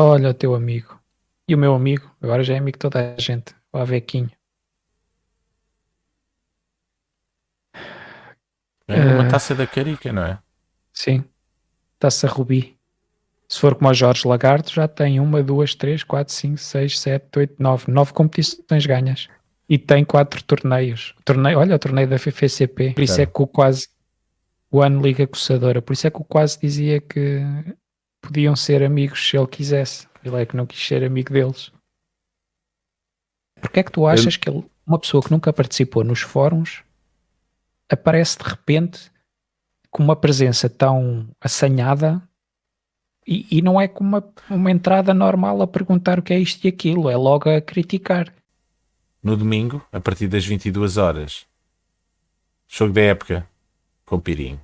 Olha o teu amigo. E o meu amigo, agora já é amigo de toda a gente. O Avequinho. Ganhou uma Eh, taça da Carica, não é? Sim. Taça Rubi. Se for como o Jorge Lagarto, já tem uma, duas, três, quatro, cinco, seis, sete, oito, nove. Nove competições ganhas. E tem quatro torneios. Torneio, olha o torneio da FFCP. Por isso Claro. é que o quase. O ano Liga Coçadora. Por isso é que o quase dizia que podiam ser amigos se ele quisesse. Ele é que não quis ser amigo deles. Porque é que tu achas que ele, uma pessoa que nunca participou nos fóruns aparece de repente com uma presença tão assanhada e, e não é com uma, uma entrada normal a perguntar o que é isto e aquilo, é logo a criticar. No domingo, a partir das 22 horas. Jogo da época com Pirinho.